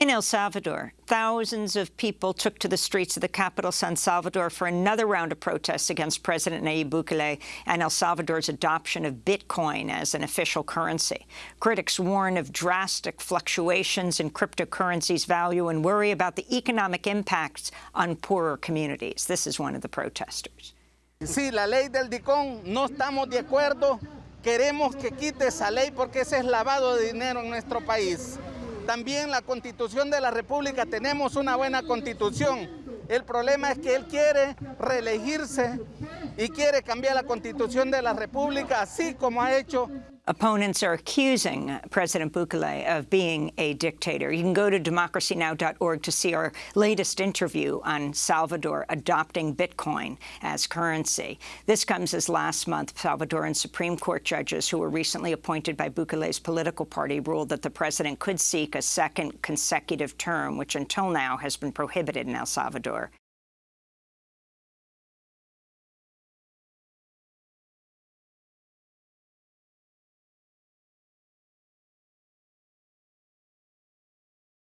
In El Salvador, thousands of people took to the streets of the capital, San Salvador, for another round of protests against President Nayib Bukele and El Salvador's adoption of Bitcoin as an official currency. Critics warn of drastic fluctuations in cryptocurrency's value and worry about the economic impacts on poorer communities. This is one of the protesters. Sí, la ley del Bitcoin, no estamos de acuerdo. Queremos que quite esa ley porque ese es lavado de dinero en nuestro país. También la Constitución de la República, tenemos una buena Constitución. El problema es que él quiere reelegirse y quiere cambiar la Constitución de la República, así como ha hecho Opponents are accusing President Bukele of being a dictator. You can go to democracynow.org to see our latest interview on Salvador adopting Bitcoin as currency. This comes as last month Salvadoran Supreme Court judges who were recently appointed by Bukele's political party ruled that the president could seek a second consecutive term, which until now has been prohibited in El Salvador.